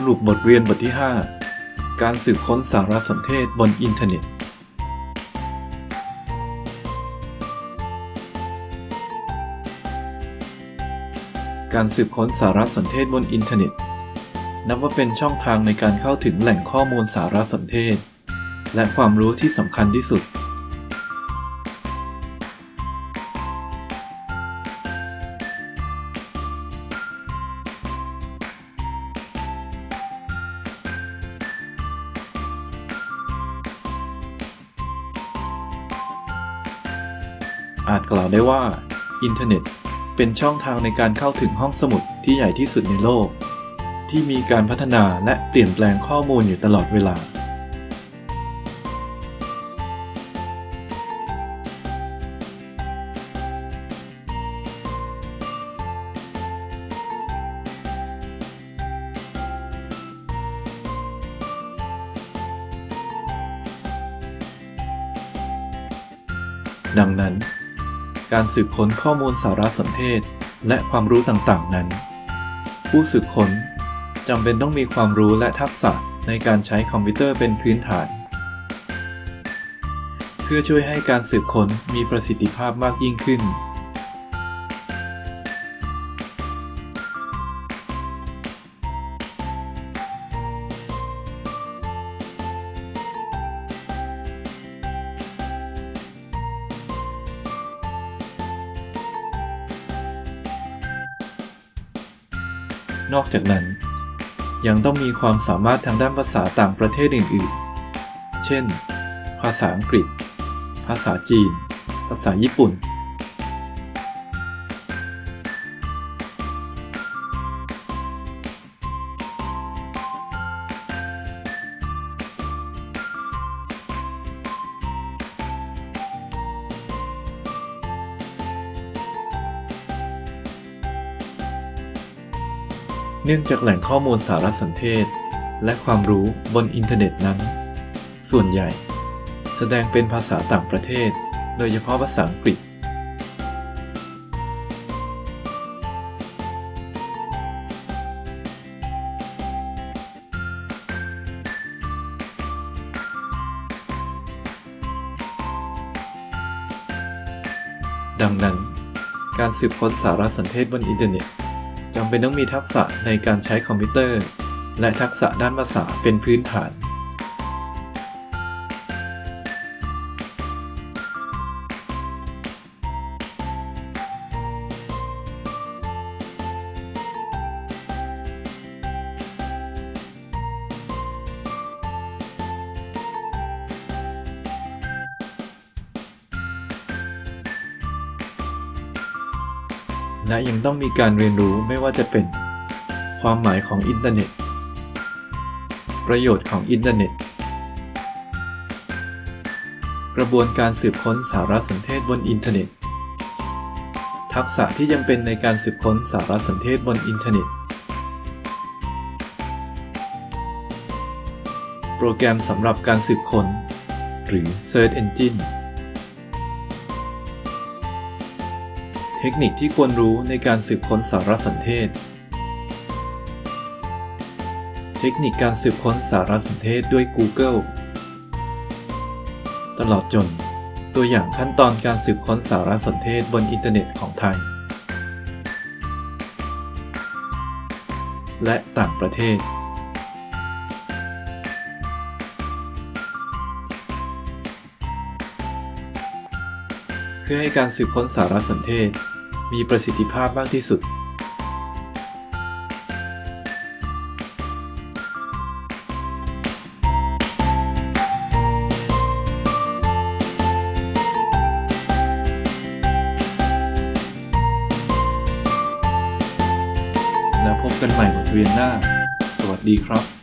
สรุปบทเรียนบทที่ 5 การสืบค้นสารสนเทศบนอินเทอร์เน็ต การสืบค้นสารสนเทศบนอินเทอร์เน็ต นับว่าเป็นช่องทางในการเข้าถึงแหล่งข้อมูลสารสนเทศ และความรู้ที่สำคัญที่สุด อาจกล่าวได้ว่า อินเทอร์เน็ต เป็นช่องทางในการเข้าถึงห้องสมุดที่ใหญ่ที่สุดในโลก ที่มีการพัฒนาและเปลี่ยนแปลงข้อมูลอยู่ตลอดเวลา ดังนั้น การสืบค้นข้อมูลสารสนเทศ และความรู้ต่างๆ นั้น ผู้สืบค้นจำเป็นต้องมีความรู้และทักษะในการใช้คอมพิวเตอร์เป็นพื้นฐาน เพื่อช่วยให้การสืบค้นมีประสิทธิภาพมากยิ่งขึ้น นอกจากนั้น ยังต้องมีความสามารถทางด้านภาษาต่างประเทศอื่น ๆ เช่น ภาษาอังกฤษ ภาษาจีน ภาษาญี่ปุ่น เนื่องจากแหล่งข้อมูลสารสนเทศ และความรู้บนอินเทอร์เน็ตนั้น ส่วนใหญ่ แสดงเป็นภาษาต่างประเทศ โดยเฉพาะภาษาอังกฤษ ดังนั้น การสืบค้นสารสนเทศบนอินเทอร์เน็ต จำเป็นต้องมีทักษะในการใช้คอมพิวเตอร์ และทักษะด้านภาษาเป็นพื้นฐาน และยังต้องมีการเรียนรู้ไม่ว่าจะเป็น ความหมายของอินเทอร์เน็ต ประโยชน์ของอินเทอร์เน็ต กระบวนการสืบค้นสารสนเทศบนอินเทอร์เน็ต ทักษะที่จำเป็นในการสืบค้นสารสนเทศบนอินเทอร์เน็ต โปรแกรมสำหรับการสืบค้น หรือ Search Engine คนิคที่ควรรู้ในการสืบค้นสารสนเทศ เทคนิคการสืบค้นสารสนเทศด้วย Google ตลอดจน ตัวอย่างขั้นตอนการสืบค้นสารสนเทศบนอินเทอร์เน็ตของไทย และต่างประเทศเพื่อให้การสืบค้นสารสนเทศ มีประสิทธิภาพมากที่สุด แล้วพบกันใหม่บทเรียนหน้า สวัสดีครับ